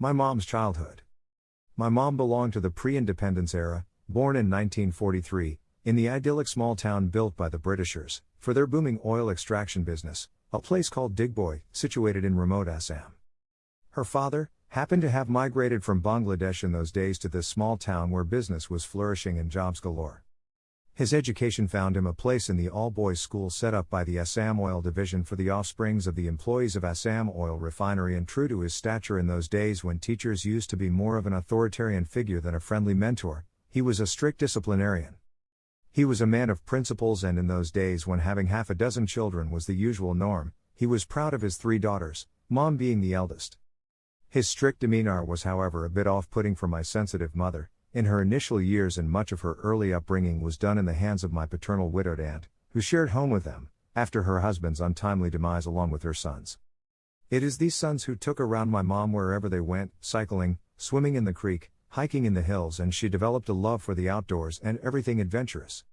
My mom's childhood. My mom belonged to the pre independence era, born in 1943, in the idyllic small town built by the Britishers, for their booming oil extraction business, a place called Digboi, situated in remote Assam. Her father, happened to have migrated from Bangladesh in those days to this small town where business was flourishing and jobs galore. His education found him a place in the all boys school set up by the Assam Oil Division for the offsprings of the employees of Assam Oil Refinery. And true to his stature in those days when teachers used to be more of an authoritarian figure than a friendly mentor, he was a strict disciplinarian. He was a man of principles, and in those days when having half a dozen children was the usual norm, he was proud of his three daughters, mom being the eldest. His strict demeanor was, however, a bit off putting for my sensitive mother, in her initial years and much of her early upbringing was done in the hands of my paternal widowed aunt, who shared home with them, after her husband's untimely demise along with her sons. It is these sons who took around my mom wherever they went, cycling, swimming in the creek, hiking in the hills, and she developed a love for the outdoors and everything adventurous.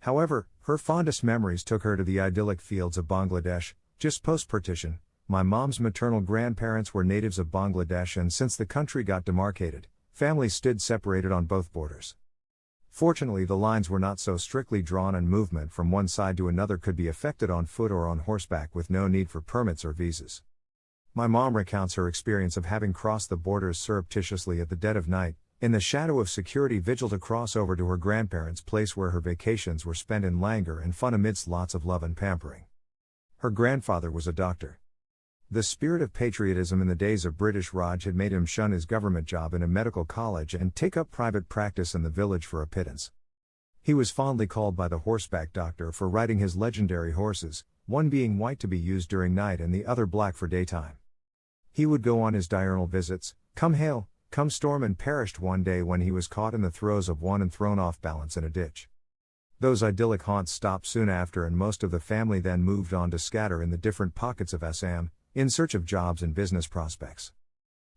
However, her fondest memories took her to the idyllic fields of Bangladesh, just post partition. My mom's maternal grandparents were natives of Bangladesh, and since the country got demarcated, Families stood separated on both borders. Fortunately, the lines were not so strictly drawn, and movement from one side to another could be effected on foot or on horseback with no need for permits or visas. My mom recounts her experience of having crossed the borders surreptitiously at the dead of night, in the shadow of security vigil to cross over to her grandparents' place where her vacations were spent in languor and fun amidst lots of love and pampering. Her grandfather was a doctor. The spirit of patriotism in the days of British Raj had made him shun his government job in a medical college and take up private practice in the village for a pittance. He was fondly called by the horseback doctor for riding his legendary horses, one being white to be used during night and the other black for daytime. He would go on his diurnal visits, come hail, come storm, and perished one day when he was caught in the throes of one and thrown off balance in a ditch. Those idyllic haunts stopped soon after, and most of the family then moved on to scatter in the different pockets of Assam, in search of jobs and business prospects.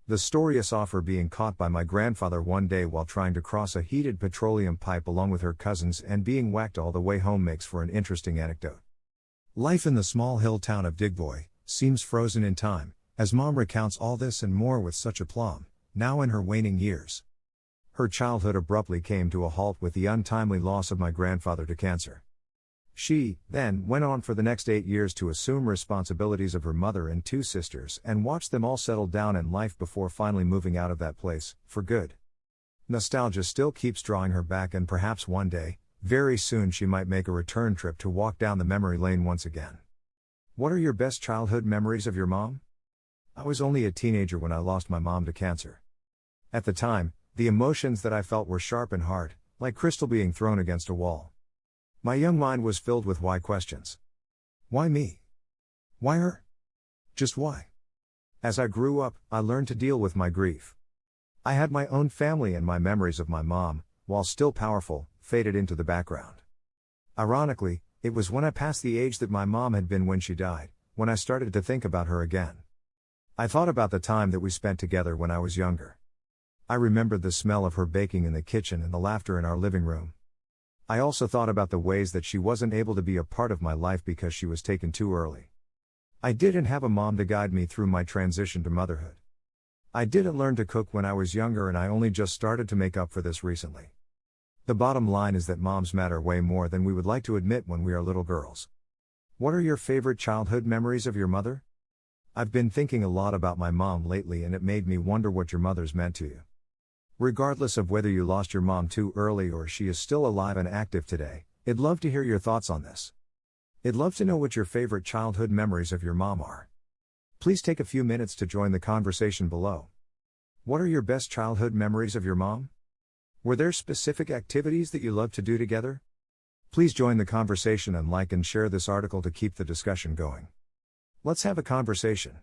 The story I saw her being caught by my grandfather one day while trying to cross a heated petroleum pipe along with her cousins and being whacked all the way home makes for an interesting anecdote. Life in the small hill town of Digboi seems frozen in time, as mom recounts all this and more with such aplomb, now in her waning years. Her childhood abruptly came to a halt with the untimely loss of my grandfather to cancer. She, then, went on for the next eight years to assume responsibilities of her mother and two sisters and watch them all settle down in life before finally moving out of that place, for good. Nostalgia still keeps drawing her back, and perhaps one day, very soon, she might make a return trip to walk down the memory lane once again. What are your best childhood memories of your mom? I was only a teenager when I lost my mom to cancer. At the time, the emotions that I felt were sharp and hard, like crystal being thrown against a wall. My young mind was filled with why questions. Why me? Why her? Just why? As I grew up, I learned to deal with my grief. I had my own family and my memories of my mom, while still powerful, faded into the background. Ironically, it was when I passed the age that my mom had been when she died, when I started to think about her again. I thought about the time that we spent together when I was younger. I remembered the smell of her baking in the kitchen and the laughter in our living room. I also thought about the ways that she wasn't able to be a part of my life because she was taken too early. I didn't have a mom to guide me through my transition to motherhood. I didn't learn to cook when I was younger, and I only just started to make up for this recently. The bottom line is that moms matter way more than we would like to admit when we are little girls. What are your favorite childhood memories of your mother? I've been thinking a lot about my mom lately, and it made me wonder what your mother's meant to you. Regardless of whether you lost your mom too early or she is still alive and active today, I'd love to hear your thoughts on this. I'd love to know what your favorite childhood memories of your mom are. Please take a few minutes to join the conversation below. What are your best childhood memories of your mom? Were there specific activities that you loved to do together? Please join the conversation and like and share this article to keep the discussion going. Let's have a conversation.